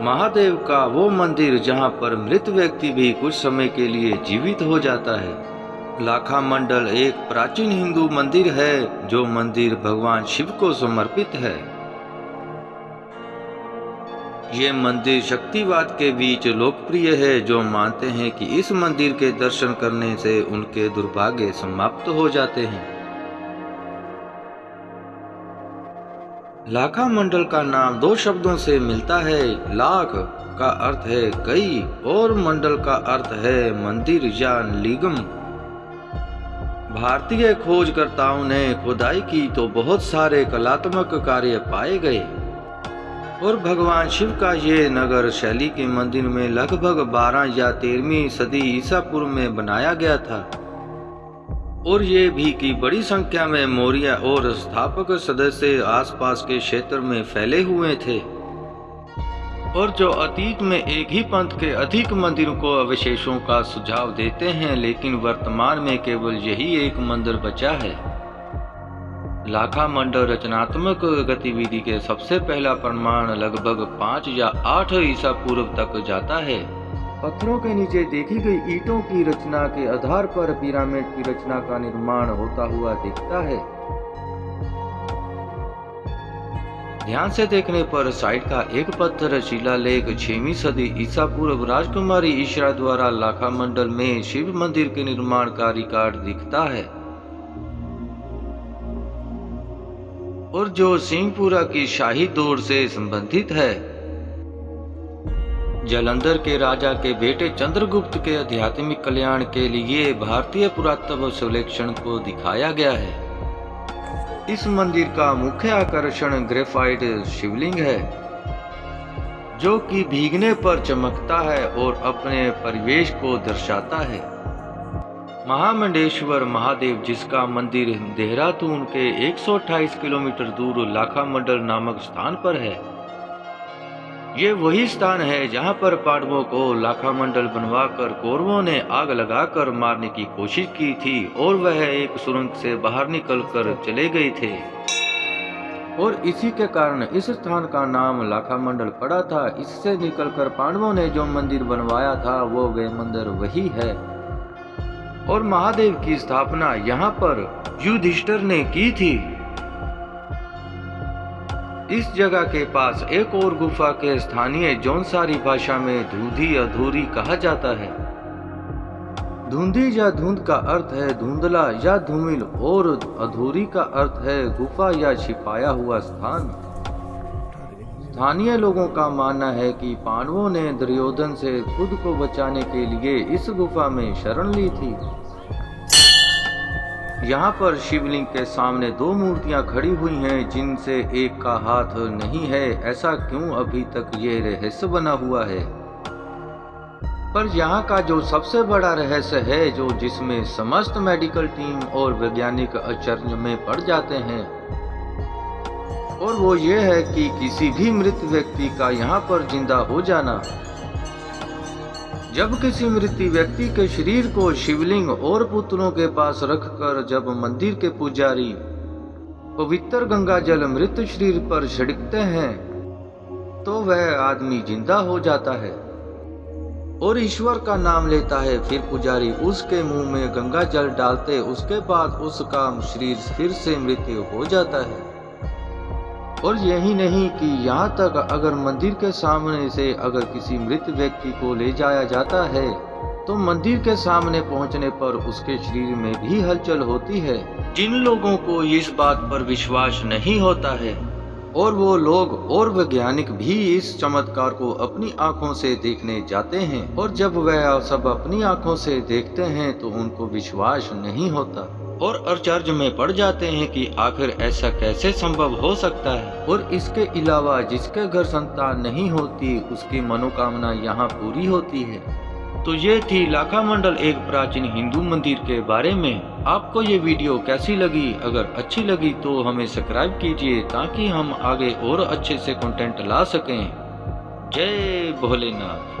महादेव का वो मंदिर जहाँ पर मृत व्यक्ति भी कुछ समय के लिए जीवित हो जाता है। लाखा मंडल एक प्राचीन हिंदू मंदिर है, जो मंदिर भगवान शिव को समर्पित है। ये मंदिर शक्तिवाद के बीच लोकप्रिय है, जो मानते हैं कि इस मंदिर के दर्शन करने से उनके दुर्भाग्य समाप्त हो जाते हैं। लाखा मंडल का नाम दो शब्दों से मिलता है। लाख का अर्थ है कई और मंडल का अर्थ है मंदिर या लिगम। भारतीय खोजकर्ताओं ने खुदाई की तो बहुत सारे कलात्मक कार्य पाए गए। और भगवान शिव का ये नगर शैली के मंदिर में लगभग 12 या 13वीं सदी ईसा पूर्व में बनाया गया था। और ये भी कि बड़ी संख्या में मौर्य और स्थापक सदस्य आसपास के क्षेत्र में फैले हुए थे। और जो अतीत में एक ही पंथ के अधिक मंदिरों को अवशेषों का सुझाव देते हैं, लेकिन वर्तमान में केवल यही एक मंदिर बचा है। लाखा मंडल रचनात्मक गतिविधि के सबसे पहला प्रमाण लगभग पाँच या आठ ईसा पूर्व तक जाता है। पत्थरों के नीचे देखी गई ईंटों की रचना के आधार पर पिरामिड की रचना का निर्माण होता हुआ दिखता है। ध्यान से देखने पर साइड का एक पत्थर शिलालेख छवी सदी ईसा पूर्व राजकुमारी ईश्वरा द्वारा लाखा मंडल में शिव मंदिर के निर्माण का रिकॉर्ड दिखता है। और जो सिंहपुरा की शाही दौर से संबंधित है। जलंधर के राजा के बेटे चंद्रगुप्त के आध्यात्मिक कल्याण के लिए भारतीय पुरातत्व सर्वेक्षण को दिखाया गया है। इस मंदिर का मुख्य आकर्षण ग्रेफाइट शिवलिंग है, जो कि भीगने पर चमकता है और अपने परिवेश को दर्शाता है। महामंडेश्वर महादेव, जिसका मंदिर देहरादून के 128 किलोमीटर दूर लाखा मंडल नामक स्थान पर है ये वही स्थान है जहाँ पर पांडवों को लाखा मंडल बनवाकर कौरवों ने आग लगाकर मारने की कोशिश की थी और वह एक सुरंग से बाहर निकलकर चले गए थे। और इसी के कारण इस स्थान का नाम लाखा मंडल पड़ा था। इससे निकलकर पांडवों ने जो मंदिर बनवाया था, वो वे मंदिर वही है। और महादेव की स्थापना यहाँ पर युधिष्ठर ने की थी। इस जगह के पास एक और गुफा के स्थानीय जौनसारी भाषा में धूधी अधूरी कहा जाता है। धुंधी या धुंध का अर्थ है धुंधला या धूमिल और अधूरी का अर्थ है गुफा या छिपाया हुआ स्थान। स्थानीय लोगों का मानना है कि पांडवों ने दुर्योधन से खुद को बचाने के लिए इस गुफा में शरण ली थी। यहाँ पर शिवलिंग के सामने दो मूर्तियाँ खड़ी हुई हैं, जिनसे एक का हाथ नहीं है। ऐसा क्यों अभी तक ये रहस्य बना हुआ है? पर यहाँ का जो सबसे बड़ा रहस्य है, जो जिसमें समस्त मेडिकल टीम और वैज्ञानिक आश्चर्य में पड़ जाते हैं, और वो ये है कि किसी भी मृत व्यक्ति का यहाँ पर ज़िंदा हो जाना जब किसी मृत्यु व्यक्ति के शरीर को शिवलिंग और पुत्रों के पास रखकर जब मंदिर के पुजारी पवित्र गंगा जल मृत शरीर पर छिड़कते हैं तो वह आदमी ज़िंदा हो जाता है और ईश्वर का नाम लेता है। फिर पुजारी उसके मुँह में गंगा जल डालते, उसके बाद उसका शरीर फिर से मृत्यु हो जाता है। और यही नहीं कि यहाँ तक अगर मंदिर के सामने से अगर किसी मृत व्यक्ति को ले जाया जाता है तो मंदिर के सामने पहुँचने पर उसके शरीर में भी हलचल होती है। जिन लोगों को इस बात पर विश्वास नहीं होता है, और वो लोग और वैज्ञानिक भी इस चमत्कार को अपनी आँखों से देखने जाते हैं, और जब वह सब अपनी आँखों से देखते हैं तो उनको विश्वास नहीं होता। और अचर्ज में पड़ जाते हैं कि आखिर ऐसा कैसे संभव हो सकता है। और इसके अलावा जिसके घर संतान नहीं होती, उसकी मनोकामना यहाँ पूरी होती है। तो ये थी लाखा मंडल एक प्राचीन हिंदू मंदिर के बारे में। आपको ये वीडियो कैसी लगी? अगर अच्छी लगी तो हमें सब्सक्राइब कीजिए ताकि हम आगे और अच्छे से कंटेंट ला सकें। जय भोलेनाथ।